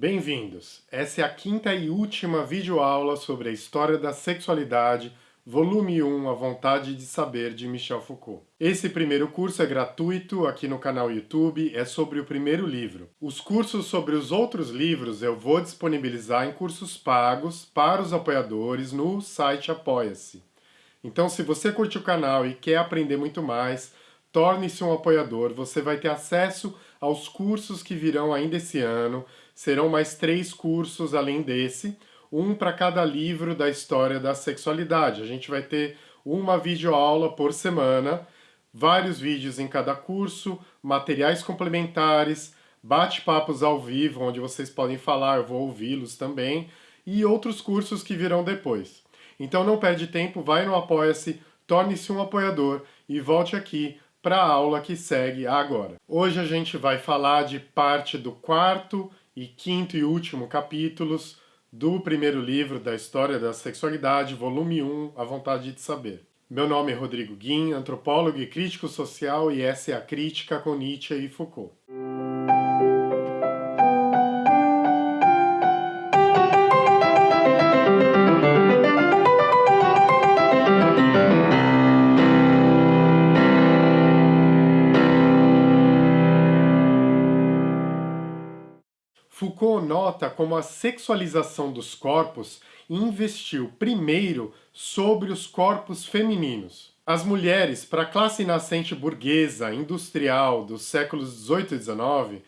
Bem-vindos! Essa é a quinta e última videoaula sobre a história da sexualidade, volume 1, A Vontade de Saber, de Michel Foucault. Esse primeiro curso é gratuito aqui no canal YouTube, é sobre o primeiro livro. Os cursos sobre os outros livros eu vou disponibilizar em cursos pagos para os apoiadores no site Apoia-se. Então, se você curte o canal e quer aprender muito mais, torne-se um apoiador, você vai ter acesso aos cursos que virão ainda esse ano, serão mais três cursos além desse, um para cada livro da história da sexualidade. A gente vai ter uma videoaula por semana, vários vídeos em cada curso, materiais complementares, bate-papos ao vivo, onde vocês podem falar, eu vou ouvi-los também, e outros cursos que virão depois. Então não perde tempo, vai no Apoia-se, torne-se um apoiador e volte aqui para a aula que segue agora. Hoje a gente vai falar de parte do quarto e quinto e último capítulos do primeiro livro da História da Sexualidade, volume 1, A Vontade de Saber. Meu nome é Rodrigo Guim, antropólogo e crítico social, e essa é a Crítica com Nietzsche e Foucault. Foucault nota como a sexualização dos corpos investiu primeiro sobre os corpos femininos. As mulheres, para a classe nascente burguesa, industrial dos séculos XVIII e XIX,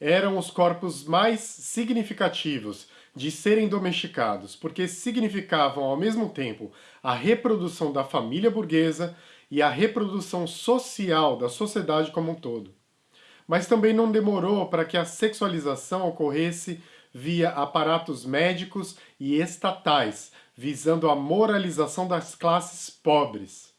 eram os corpos mais significativos de serem domesticados, porque significavam ao mesmo tempo a reprodução da família burguesa e a reprodução social da sociedade como um todo mas também não demorou para que a sexualização ocorresse via aparatos médicos e estatais, visando a moralização das classes pobres.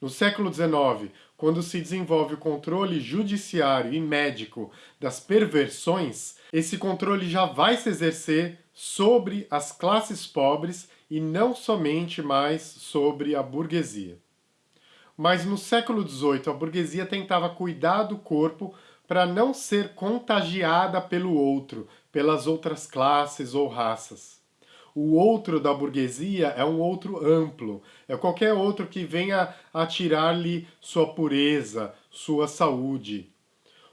No século XIX, quando se desenvolve o controle judiciário e médico das perversões, esse controle já vai se exercer sobre as classes pobres e não somente mais sobre a burguesia. Mas no século XVIII, a burguesia tentava cuidar do corpo para não ser contagiada pelo outro, pelas outras classes ou raças. O outro da burguesia é um outro amplo, é qualquer outro que venha a tirar-lhe sua pureza, sua saúde.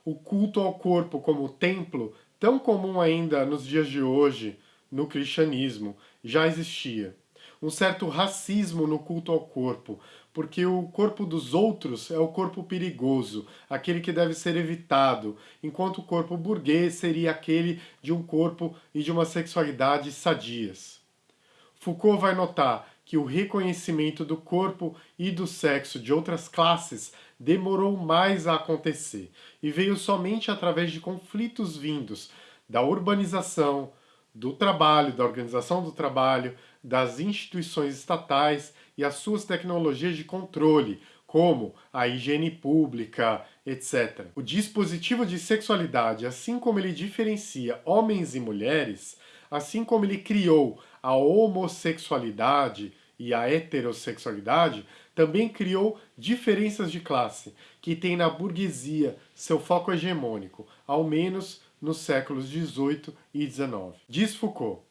O culto ao corpo como templo, tão comum ainda nos dias de hoje, no cristianismo, já existia um certo racismo no culto ao corpo, porque o corpo dos outros é o corpo perigoso, aquele que deve ser evitado, enquanto o corpo burguês seria aquele de um corpo e de uma sexualidade sadias. Foucault vai notar que o reconhecimento do corpo e do sexo de outras classes demorou mais a acontecer e veio somente através de conflitos vindos da urbanização, do trabalho, da organização do trabalho, das instituições estatais e as suas tecnologias de controle, como a higiene pública, etc. O dispositivo de sexualidade, assim como ele diferencia homens e mulheres, assim como ele criou a homossexualidade e a heterossexualidade, também criou diferenças de classe, que tem na burguesia seu foco hegemônico, ao menos nos séculos XVIII e XIX. Diz Foucault,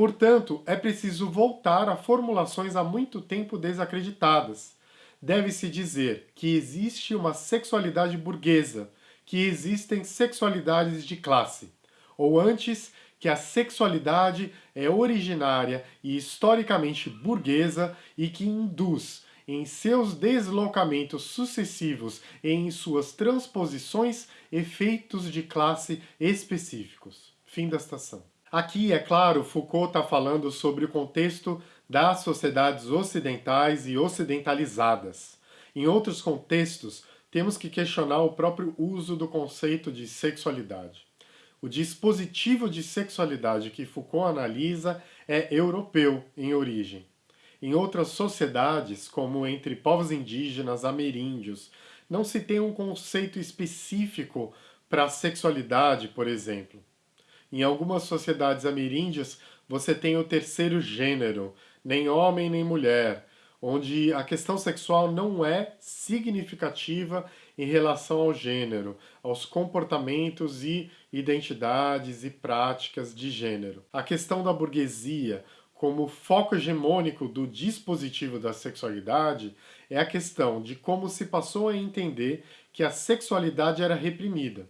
Portanto, é preciso voltar a formulações há muito tempo desacreditadas. Deve-se dizer que existe uma sexualidade burguesa, que existem sexualidades de classe, ou antes, que a sexualidade é originária e historicamente burguesa e que induz, em seus deslocamentos sucessivos e em suas transposições, efeitos de classe específicos. Fim da estação. Aqui, é claro, Foucault está falando sobre o contexto das sociedades ocidentais e ocidentalizadas. Em outros contextos, temos que questionar o próprio uso do conceito de sexualidade. O dispositivo de sexualidade que Foucault analisa é europeu em origem. Em outras sociedades, como entre povos indígenas, ameríndios, não se tem um conceito específico para a sexualidade, por exemplo. Em algumas sociedades ameríndias, você tem o terceiro gênero, nem homem nem mulher, onde a questão sexual não é significativa em relação ao gênero, aos comportamentos e identidades e práticas de gênero. A questão da burguesia como foco hegemônico do dispositivo da sexualidade é a questão de como se passou a entender que a sexualidade era reprimida.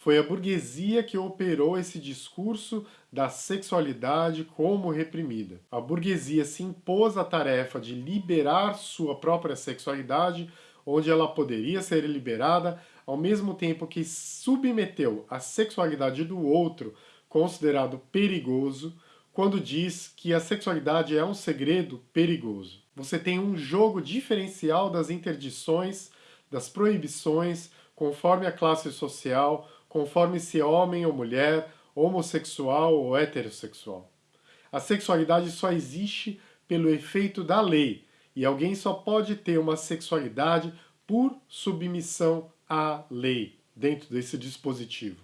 Foi a burguesia que operou esse discurso da sexualidade como reprimida. A burguesia se impôs a tarefa de liberar sua própria sexualidade, onde ela poderia ser liberada, ao mesmo tempo que submeteu a sexualidade do outro, considerado perigoso, quando diz que a sexualidade é um segredo perigoso. Você tem um jogo diferencial das interdições, das proibições, conforme a classe social, conforme se é homem ou mulher, homossexual ou heterossexual. A sexualidade só existe pelo efeito da lei, e alguém só pode ter uma sexualidade por submissão à lei, dentro desse dispositivo.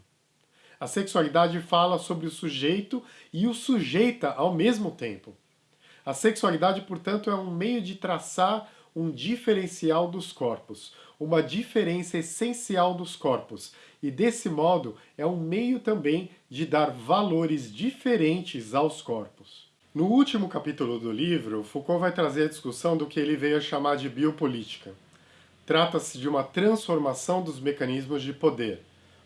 A sexualidade fala sobre o sujeito e o sujeita ao mesmo tempo. A sexualidade, portanto, é um meio de traçar um diferencial dos corpos, uma diferença essencial dos corpos, e desse modo é um meio também de dar valores diferentes aos corpos. No último capítulo do livro, Foucault vai trazer a discussão do que ele veio a chamar de biopolítica. Trata-se de uma transformação dos mecanismos de poder,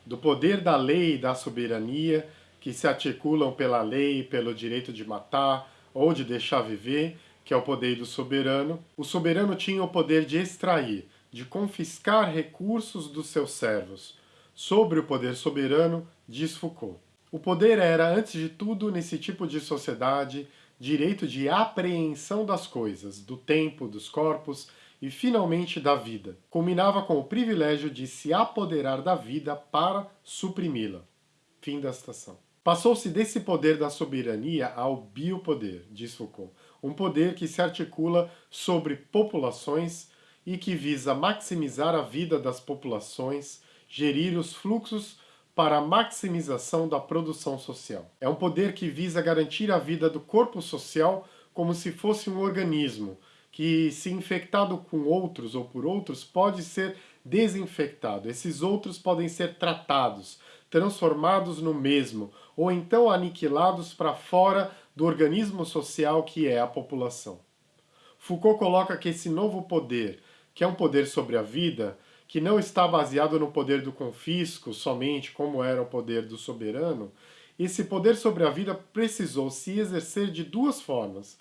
do poder da lei e da soberania, que se articulam pela lei, pelo direito de matar ou de deixar viver, que é o poder do soberano. O soberano tinha o poder de extrair, de confiscar recursos dos seus servos. Sobre o poder soberano, diz Foucault. O poder era, antes de tudo, nesse tipo de sociedade, direito de apreensão das coisas, do tempo, dos corpos e, finalmente, da vida. Combinava com o privilégio de se apoderar da vida para suprimi-la. Fim da citação. Passou-se desse poder da soberania ao biopoder, diz Foucault, um poder que se articula sobre populações e que visa maximizar a vida das populações, gerir os fluxos para a maximização da produção social. É um poder que visa garantir a vida do corpo social como se fosse um organismo, que, se infectado com outros ou por outros, pode ser desinfectado. Esses outros podem ser tratados, transformados no mesmo, ou então aniquilados para fora do organismo social que é a população. Foucault coloca que esse novo poder, que é um poder sobre a vida, que não está baseado no poder do confisco somente, como era o poder do soberano, esse poder sobre a vida precisou se exercer de duas formas,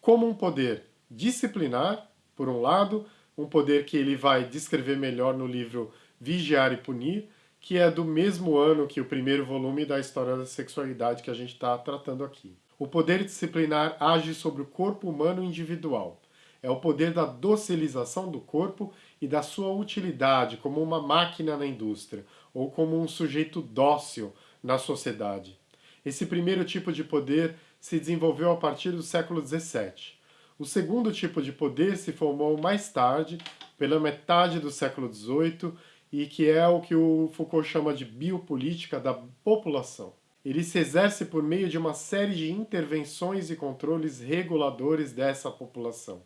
como um poder disciplinar, por um lado, um poder que ele vai descrever melhor no livro Vigiar e Punir, que é do mesmo ano que o primeiro volume da História da Sexualidade que a gente está tratando aqui. O poder disciplinar age sobre o corpo humano individual. É o poder da docilização do corpo e da sua utilidade como uma máquina na indústria, ou como um sujeito dócil na sociedade. Esse primeiro tipo de poder se desenvolveu a partir do século XVII. O segundo tipo de poder se formou mais tarde, pela metade do século XVIII, e que é o que o Foucault chama de biopolítica da população. Ele se exerce por meio de uma série de intervenções e controles reguladores dessa população.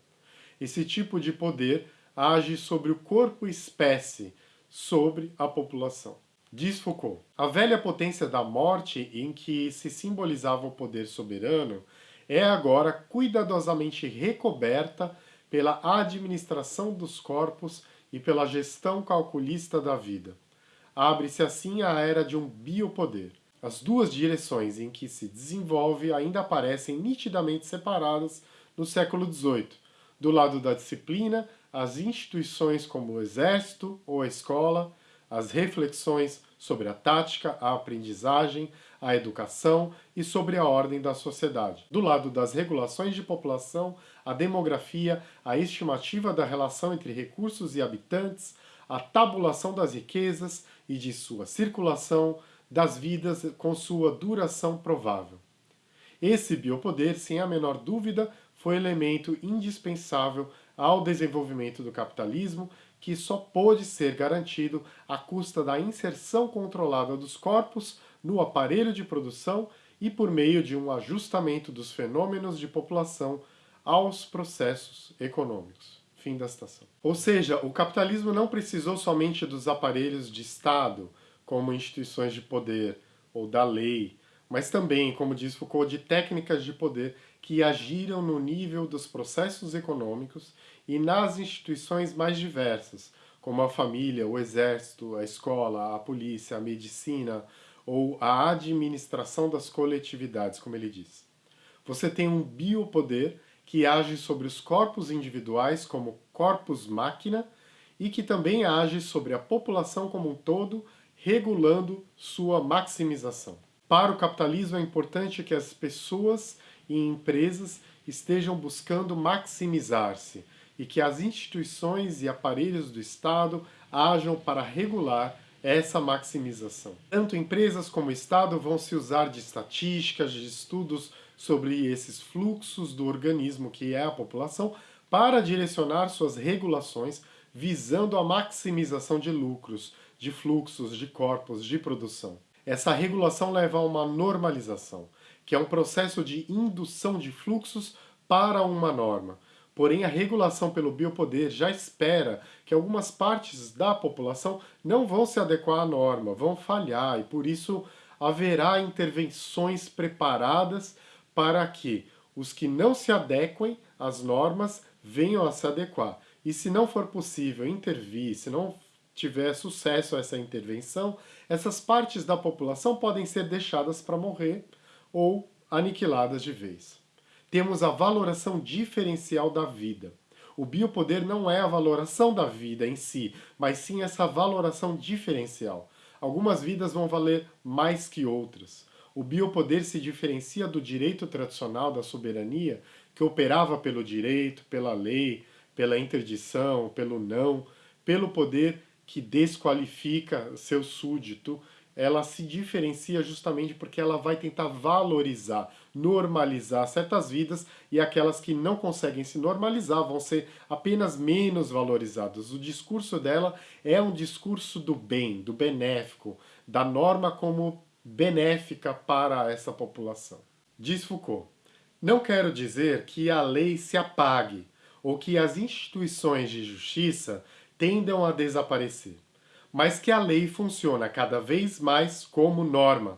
Esse tipo de poder age sobre o corpo espécie, sobre a população. Diz Foucault, a velha potência da morte em que se simbolizava o poder soberano é agora cuidadosamente recoberta pela administração dos corpos e pela gestão calculista da vida. Abre-se assim a era de um biopoder. As duas direções em que se desenvolve ainda aparecem nitidamente separadas no século XVIII. Do lado da disciplina, as instituições como o exército ou a escola, as reflexões sobre a tática, a aprendizagem, a educação e sobre a ordem da sociedade. Do lado das regulações de população, a demografia, a estimativa da relação entre recursos e habitantes, a tabulação das riquezas e de sua circulação, das vidas com sua duração provável. Esse biopoder, sem a menor dúvida, foi elemento indispensável ao desenvolvimento do capitalismo que só pôde ser garantido à custa da inserção controlada dos corpos no aparelho de produção e por meio de um ajustamento dos fenômenos de população aos processos econômicos. Fim da citação. Ou seja, o capitalismo não precisou somente dos aparelhos de Estado, como instituições de poder, ou da lei, mas também, como diz Foucault, de técnicas de poder que agiram no nível dos processos econômicos e nas instituições mais diversas, como a família, o exército, a escola, a polícia, a medicina ou a administração das coletividades, como ele diz. Você tem um biopoder que age sobre os corpos individuais como corpos máquina e que também age sobre a população como um todo, regulando sua maximização. Para o capitalismo é importante que as pessoas e empresas estejam buscando maximizar-se e que as instituições e aparelhos do Estado ajam para regular essa maximização. Tanto empresas como Estado vão se usar de estatísticas, de estudos sobre esses fluxos do organismo que é a população para direcionar suas regulações visando a maximização de lucros, de fluxos, de corpos, de produção. Essa regulação leva a uma normalização, que é um processo de indução de fluxos para uma norma. Porém, a regulação pelo biopoder já espera que algumas partes da população não vão se adequar à norma, vão falhar, e por isso haverá intervenções preparadas para que os que não se adequem às normas venham a se adequar. E se não for possível intervir, se não tiver sucesso essa intervenção, essas partes da população podem ser deixadas para morrer ou aniquiladas de vez. Temos a valoração diferencial da vida. O biopoder não é a valoração da vida em si, mas sim essa valoração diferencial. Algumas vidas vão valer mais que outras. O biopoder se diferencia do direito tradicional da soberania, que operava pelo direito, pela lei, pela interdição, pelo não, pelo poder que desqualifica seu súdito, ela se diferencia justamente porque ela vai tentar valorizar, normalizar certas vidas e aquelas que não conseguem se normalizar vão ser apenas menos valorizadas. O discurso dela é um discurso do bem, do benéfico, da norma como benéfica para essa população. Diz Foucault, não quero dizer que a lei se apague ou que as instituições de justiça tendam a desaparecer, mas que a lei funciona cada vez mais como norma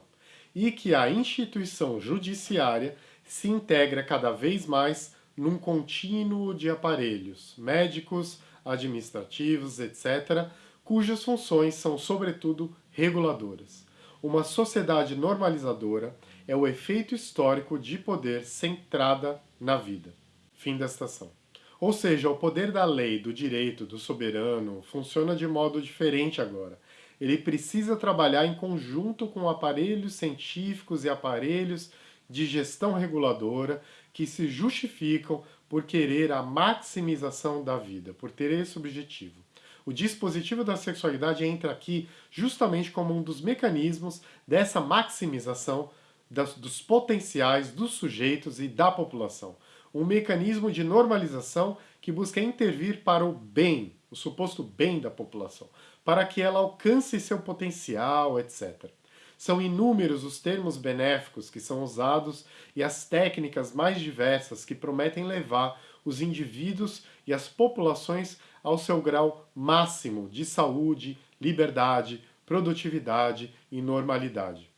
e que a instituição judiciária se integra cada vez mais num contínuo de aparelhos médicos, administrativos, etc., cujas funções são, sobretudo, reguladoras. Uma sociedade normalizadora é o efeito histórico de poder centrada na vida. Fim da citação. Ou seja, o poder da lei, do direito, do soberano, funciona de modo diferente agora. Ele precisa trabalhar em conjunto com aparelhos científicos e aparelhos de gestão reguladora que se justificam por querer a maximização da vida, por ter esse objetivo. O dispositivo da sexualidade entra aqui justamente como um dos mecanismos dessa maximização das, dos potenciais dos sujeitos e da população um mecanismo de normalização que busca intervir para o bem, o suposto bem da população, para que ela alcance seu potencial, etc. São inúmeros os termos benéficos que são usados e as técnicas mais diversas que prometem levar os indivíduos e as populações ao seu grau máximo de saúde, liberdade, produtividade e normalidade.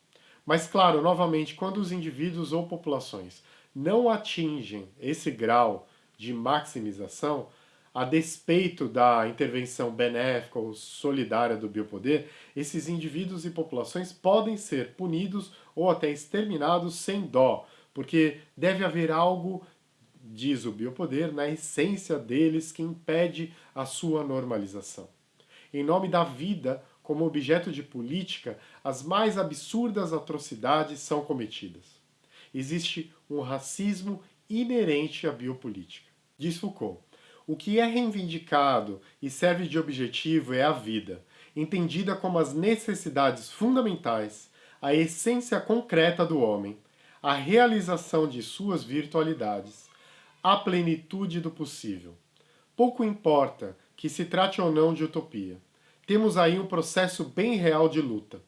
Mas claro, novamente, quando os indivíduos ou populações não atingem esse grau de maximização, a despeito da intervenção benéfica ou solidária do biopoder, esses indivíduos e populações podem ser punidos ou até exterminados sem dó, porque deve haver algo, diz o biopoder, na essência deles que impede a sua normalização. Em nome da vida, como objeto de política, as mais absurdas atrocidades são cometidas existe um racismo inerente à biopolítica. Diz Foucault, o que é reivindicado e serve de objetivo é a vida, entendida como as necessidades fundamentais, a essência concreta do homem, a realização de suas virtualidades, a plenitude do possível. Pouco importa que se trate ou não de utopia. Temos aí um processo bem real de luta.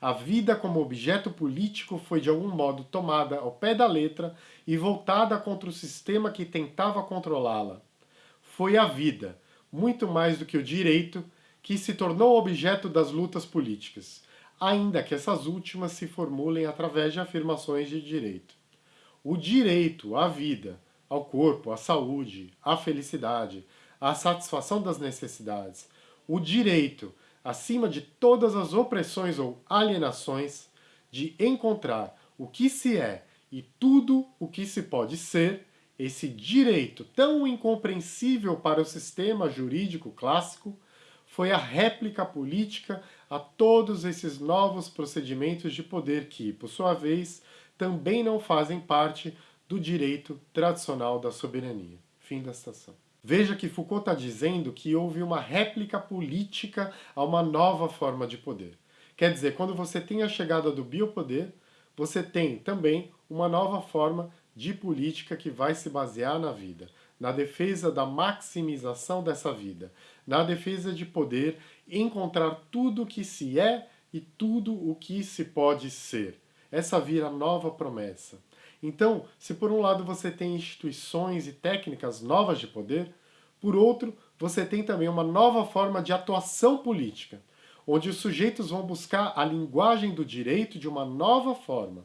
A vida como objeto político foi de algum modo tomada ao pé da letra e voltada contra o sistema que tentava controlá-la. Foi a vida, muito mais do que o direito, que se tornou objeto das lutas políticas. ainda que essas últimas se formulem através de afirmações de direito. O direito à vida, ao corpo, à saúde, à felicidade, à satisfação das necessidades, o direito, acima de todas as opressões ou alienações, de encontrar o que se é e tudo o que se pode ser, esse direito tão incompreensível para o sistema jurídico clássico, foi a réplica política a todos esses novos procedimentos de poder que, por sua vez, também não fazem parte do direito tradicional da soberania. Fim da citação. Veja que Foucault está dizendo que houve uma réplica política a uma nova forma de poder. Quer dizer, quando você tem a chegada do biopoder, você tem também uma nova forma de política que vai se basear na vida, na defesa da maximização dessa vida, na defesa de poder encontrar tudo o que se é e tudo o que se pode ser. Essa vira nova promessa. Então, se por um lado você tem instituições e técnicas novas de poder, por outro, você tem também uma nova forma de atuação política, onde os sujeitos vão buscar a linguagem do direito de uma nova forma,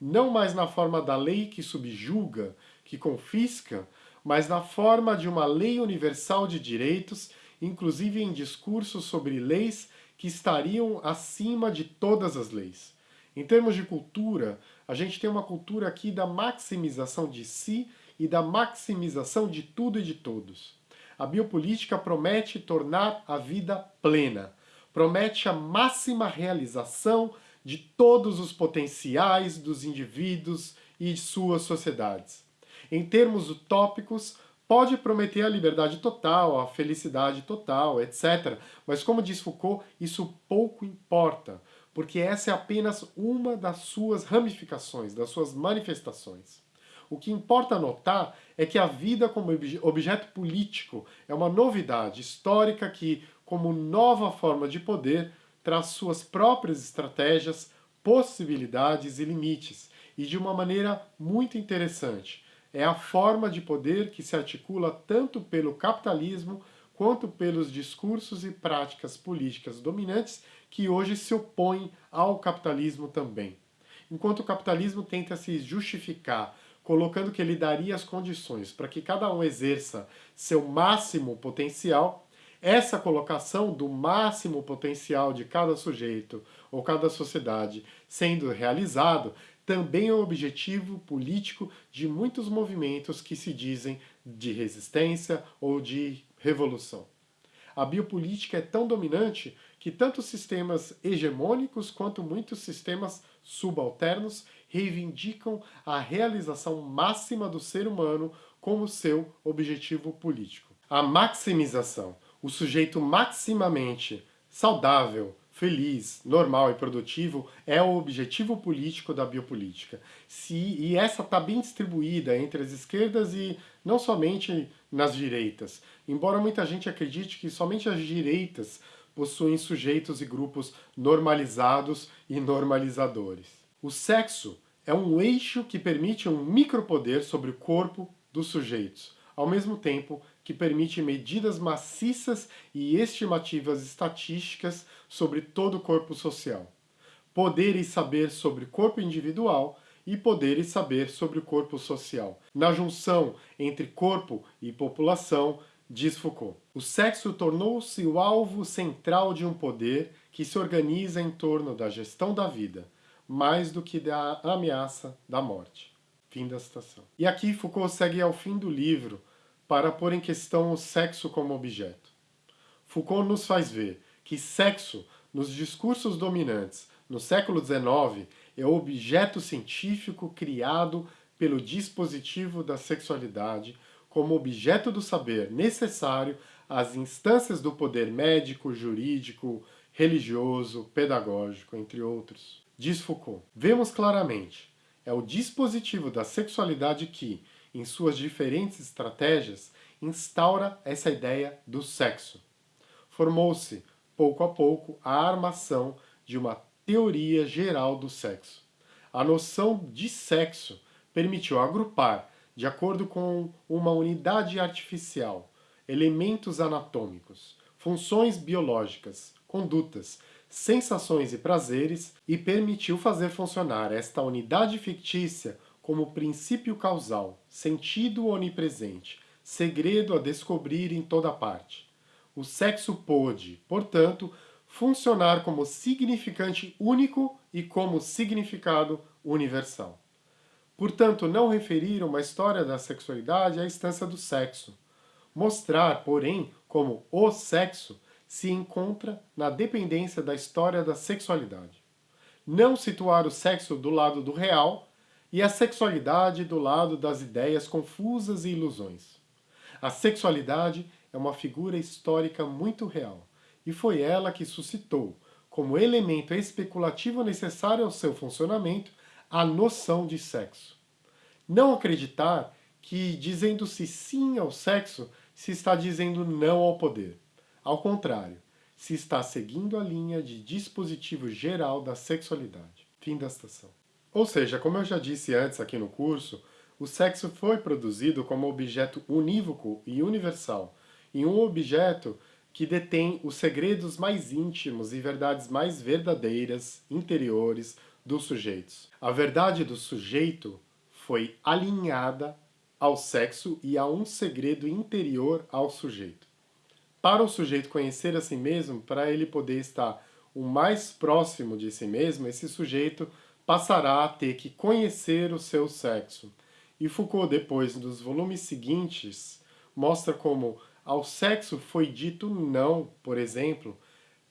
não mais na forma da lei que subjuga, que confisca, mas na forma de uma lei universal de direitos, inclusive em discursos sobre leis que estariam acima de todas as leis. Em termos de cultura, a gente tem uma cultura aqui da maximização de si e da maximização de tudo e de todos. A biopolítica promete tornar a vida plena, promete a máxima realização de todos os potenciais dos indivíduos e suas sociedades. Em termos utópicos, pode prometer a liberdade total, a felicidade total, etc. Mas como diz Foucault, isso pouco importa, porque essa é apenas uma das suas ramificações, das suas manifestações. O que importa notar é que a vida como objeto político é uma novidade histórica que, como nova forma de poder, traz suas próprias estratégias, possibilidades e limites, e de uma maneira muito interessante. É a forma de poder que se articula tanto pelo capitalismo quanto pelos discursos e práticas políticas dominantes que hoje se opõem ao capitalismo também. Enquanto o capitalismo tenta se justificar colocando que ele daria as condições para que cada um exerça seu máximo potencial, essa colocação do máximo potencial de cada sujeito ou cada sociedade sendo realizado também é o objetivo político de muitos movimentos que se dizem de resistência ou de revolução. A biopolítica é tão dominante que tanto sistemas hegemônicos quanto muitos sistemas subalternos reivindicam a realização máxima do ser humano como seu objetivo político. A maximização, o sujeito maximamente saudável, feliz, normal e produtivo é o objetivo político da biopolítica. Se, e essa está bem distribuída entre as esquerdas e não somente nas direitas. Embora muita gente acredite que somente as direitas possuem sujeitos e grupos normalizados e normalizadores. O sexo é um eixo que permite um micropoder sobre o corpo dos sujeitos, ao mesmo tempo que permite medidas maciças e estimativas estatísticas sobre todo o corpo social. Poder e saber sobre o corpo individual e poder e saber sobre o corpo social. Na junção entre corpo e população, diz Foucault. O sexo tornou-se o alvo central de um poder que se organiza em torno da gestão da vida, mais do que da ameaça da morte. Fim da citação. E aqui Foucault segue ao fim do livro para pôr em questão o sexo como objeto. Foucault nos faz ver que sexo, nos discursos dominantes no século XIX, é o objeto científico criado pelo dispositivo da sexualidade como objeto do saber necessário às instâncias do poder médico, jurídico, religioso, pedagógico, entre outros. Diz Foucault, vemos claramente, é o dispositivo da sexualidade que, em suas diferentes estratégias, instaura essa ideia do sexo. Formou-se, pouco a pouco, a armação de uma teoria geral do sexo. A noção de sexo permitiu agrupar de acordo com uma unidade artificial, elementos anatômicos, funções biológicas, condutas, sensações e prazeres e permitiu fazer funcionar esta unidade fictícia como princípio causal, sentido onipresente, segredo a descobrir em toda parte. O sexo pôde, portanto, funcionar como significante único e como significado universal. Portanto, não referir uma história da sexualidade à instância do sexo. Mostrar, porém, como o sexo se encontra na dependência da história da sexualidade. Não situar o sexo do lado do real e a sexualidade do lado das ideias confusas e ilusões. A sexualidade é uma figura histórica muito real, e foi ela que suscitou, como elemento especulativo necessário ao seu funcionamento, a noção de sexo. Não acreditar que, dizendo-se sim ao sexo, se está dizendo não ao poder. Ao contrário, se está seguindo a linha de dispositivo geral da sexualidade. Fim da estação. Ou seja, como eu já disse antes aqui no curso, o sexo foi produzido como objeto unívoco e universal, em um objeto que detém os segredos mais íntimos e verdades mais verdadeiras, interiores, dos sujeitos. A verdade do sujeito foi alinhada ao sexo e a um segredo interior ao sujeito. Para o sujeito conhecer a si mesmo, para ele poder estar o mais próximo de si mesmo, esse sujeito passará a ter que conhecer o seu sexo. E Foucault, depois, nos volumes seguintes, mostra como ao sexo foi dito não, por exemplo,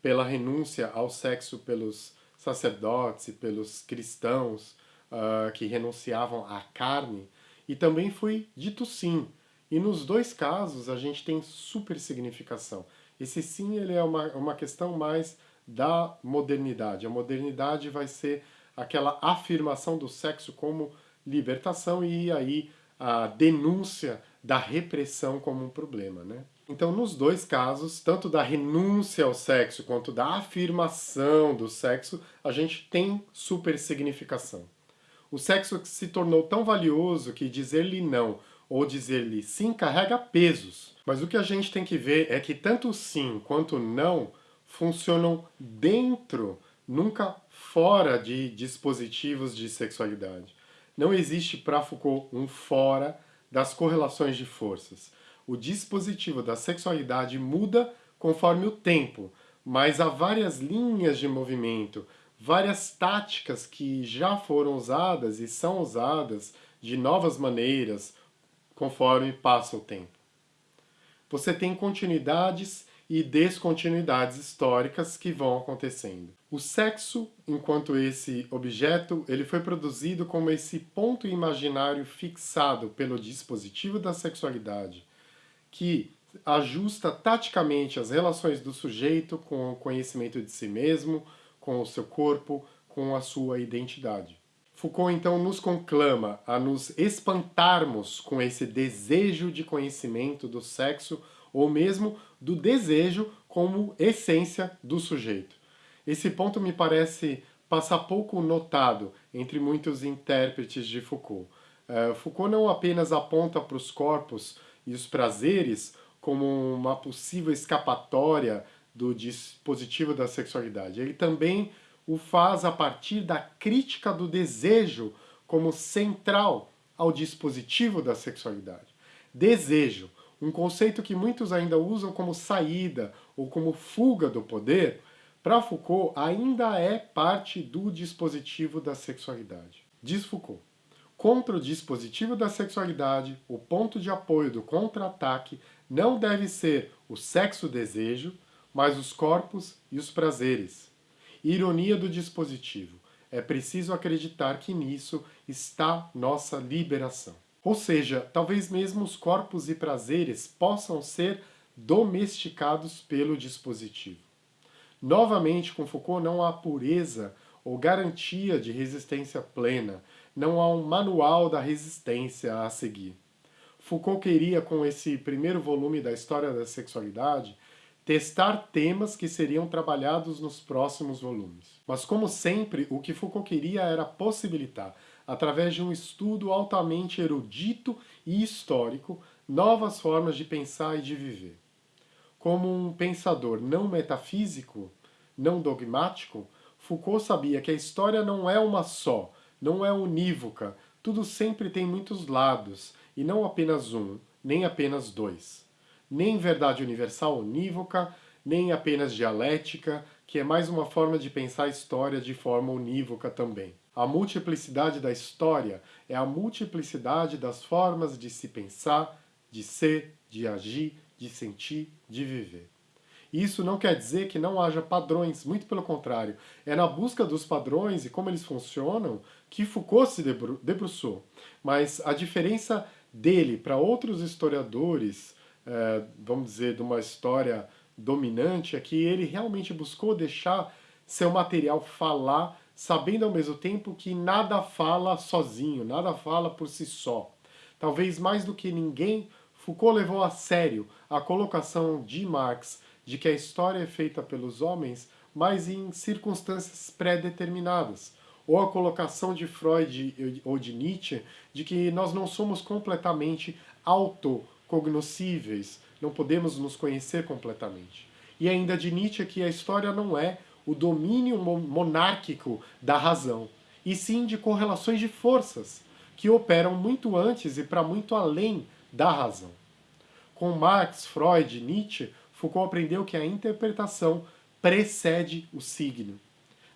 pela renúncia ao sexo pelos sacerdotes e pelos cristãos uh, que renunciavam à carne, e também foi dito sim. E nos dois casos a gente tem super significação. Esse sim ele é uma, uma questão mais da modernidade. A modernidade vai ser aquela afirmação do sexo como libertação e aí a denúncia da repressão como um problema, né? Então, nos dois casos, tanto da renúncia ao sexo quanto da afirmação do sexo, a gente tem super significação. O sexo se tornou tão valioso que dizer-lhe não ou dizer-lhe sim carrega pesos. Mas o que a gente tem que ver é que tanto sim quanto não funcionam dentro, nunca fora de dispositivos de sexualidade. Não existe para Foucault um fora das correlações de forças. O dispositivo da sexualidade muda conforme o tempo, mas há várias linhas de movimento, várias táticas que já foram usadas e são usadas de novas maneiras conforme passa o tempo. Você tem continuidades e descontinuidades históricas que vão acontecendo. O sexo, enquanto esse objeto, ele foi produzido como esse ponto imaginário fixado pelo dispositivo da sexualidade, que ajusta taticamente as relações do sujeito com o conhecimento de si mesmo, com o seu corpo, com a sua identidade. Foucault então nos conclama a nos espantarmos com esse desejo de conhecimento do sexo ou mesmo do desejo como essência do sujeito. Esse ponto me parece passar pouco notado entre muitos intérpretes de Foucault. Uh, Foucault não apenas aponta para os corpos e os prazeres como uma possível escapatória do dispositivo da sexualidade. Ele também o faz a partir da crítica do desejo como central ao dispositivo da sexualidade. Desejo, um conceito que muitos ainda usam como saída ou como fuga do poder, para Foucault ainda é parte do dispositivo da sexualidade. Diz Foucault, contra o dispositivo da sexualidade, o ponto de apoio do contra-ataque não deve ser o sexo-desejo, mas os corpos e os prazeres. Ironia do dispositivo. É preciso acreditar que nisso está nossa liberação. Ou seja, talvez mesmo os corpos e prazeres possam ser domesticados pelo dispositivo. Novamente, com Foucault não há pureza ou garantia de resistência plena, não há um manual da resistência a seguir. Foucault queria, com esse primeiro volume da História da Sexualidade, testar temas que seriam trabalhados nos próximos volumes. Mas, como sempre, o que Foucault queria era possibilitar através de um estudo altamente erudito e histórico, novas formas de pensar e de viver. Como um pensador não metafísico, não dogmático, Foucault sabia que a história não é uma só, não é unívoca, tudo sempre tem muitos lados, e não apenas um, nem apenas dois. Nem verdade universal unívoca, nem apenas dialética, que é mais uma forma de pensar a história de forma unívoca também. A multiplicidade da história é a multiplicidade das formas de se pensar, de ser, de agir, de sentir, de viver. Isso não quer dizer que não haja padrões, muito pelo contrário. É na busca dos padrões e como eles funcionam que Foucault se debruçou. Mas a diferença dele para outros historiadores, é, vamos dizer, de uma história dominante, é que ele realmente buscou deixar seu material falar, sabendo ao mesmo tempo que nada fala sozinho, nada fala por si só. Talvez mais do que ninguém, Foucault levou a sério a colocação de Marx de que a história é feita pelos homens, mas em circunstâncias pré-determinadas, ou a colocação de Freud ou de Nietzsche de que nós não somos completamente autocognoscíveis, não podemos nos conhecer completamente. E ainda de Nietzsche que a história não é o domínio monárquico da razão, e sim de correlações de forças, que operam muito antes e para muito além da razão. Com Marx, Freud, Nietzsche, Foucault aprendeu que a interpretação precede o signo.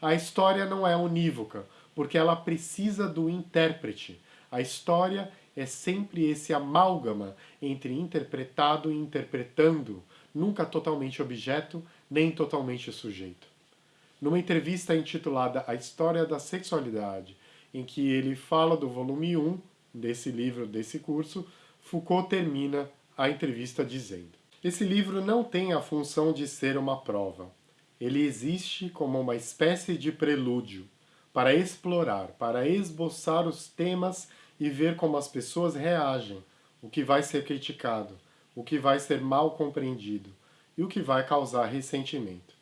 A história não é unívoca, porque ela precisa do intérprete. A história é sempre esse amálgama entre interpretado e interpretando, nunca totalmente objeto, nem totalmente sujeito. Numa entrevista intitulada A História da Sexualidade, em que ele fala do volume 1 desse livro, desse curso, Foucault termina a entrevista dizendo Esse livro não tem a função de ser uma prova. Ele existe como uma espécie de prelúdio, para explorar, para esboçar os temas e ver como as pessoas reagem, o que vai ser criticado, o que vai ser mal compreendido e o que vai causar ressentimento.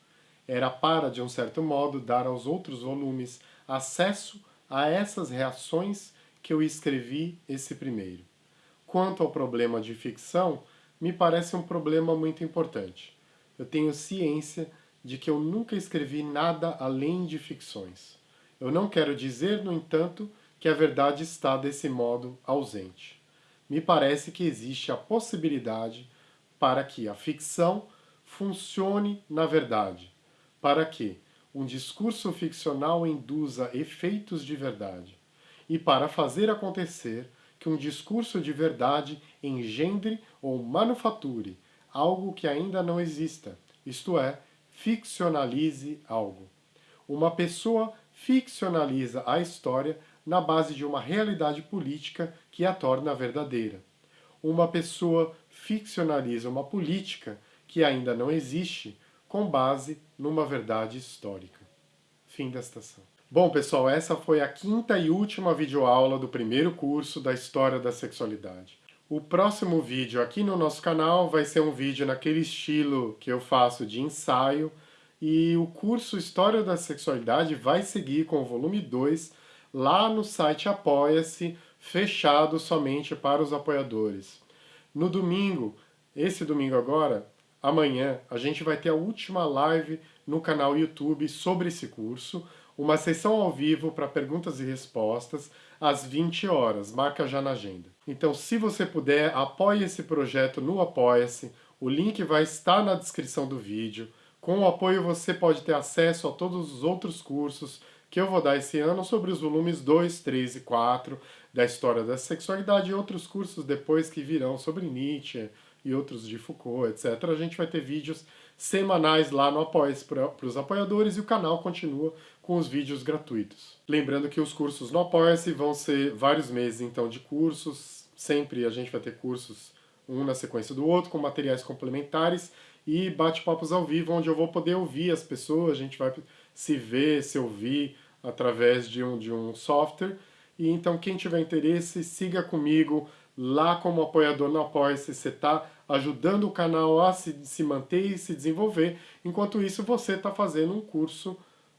Era para, de um certo modo, dar aos outros volumes acesso a essas reações que eu escrevi esse primeiro. Quanto ao problema de ficção, me parece um problema muito importante. Eu tenho ciência de que eu nunca escrevi nada além de ficções. Eu não quero dizer, no entanto, que a verdade está desse modo ausente. Me parece que existe a possibilidade para que a ficção funcione na verdade, para que um discurso ficcional induza efeitos de verdade, e para fazer acontecer que um discurso de verdade engendre ou manufature algo que ainda não exista, isto é, ficcionalize algo. Uma pessoa ficcionaliza a história na base de uma realidade política que a torna verdadeira. Uma pessoa ficcionaliza uma política que ainda não existe com base numa verdade histórica. Fim da estação. Bom, pessoal, essa foi a quinta e última videoaula do primeiro curso da História da Sexualidade. O próximo vídeo aqui no nosso canal vai ser um vídeo naquele estilo que eu faço de ensaio, e o curso História da Sexualidade vai seguir com o volume 2 lá no site Apoia-se, fechado somente para os apoiadores. No domingo, esse domingo agora, amanhã, a gente vai ter a última live no canal YouTube sobre esse curso, uma sessão ao vivo para perguntas e respostas às 20 horas, marca já na agenda. Então, se você puder, apoie esse projeto no Apoia-se, o link vai estar na descrição do vídeo. Com o apoio você pode ter acesso a todos os outros cursos que eu vou dar esse ano sobre os volumes 2, 3 e 4 da História da Sexualidade e outros cursos depois que virão sobre Nietzsche e outros de Foucault, etc. A gente vai ter vídeos semanais lá no Apoia-se para os apoiadores e o canal continua com os vídeos gratuitos. Lembrando que os cursos no Apoia-se vão ser vários meses então de cursos, sempre a gente vai ter cursos um na sequência do outro, com materiais complementares e bate-papos ao vivo, onde eu vou poder ouvir as pessoas, a gente vai se ver, se ouvir, através de um, de um software. E então quem tiver interesse, siga comigo lá como apoiador no Apoia-se, você está ajudando o canal a se, se manter e se desenvolver, enquanto isso você está fazendo um curso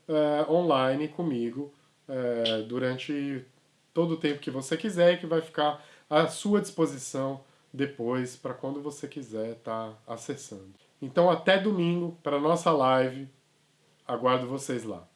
é, online comigo é, durante todo o tempo que você quiser e que vai ficar à sua disposição depois para quando você quiser estar tá acessando. Então até domingo para nossa live Aguardo vocês lá.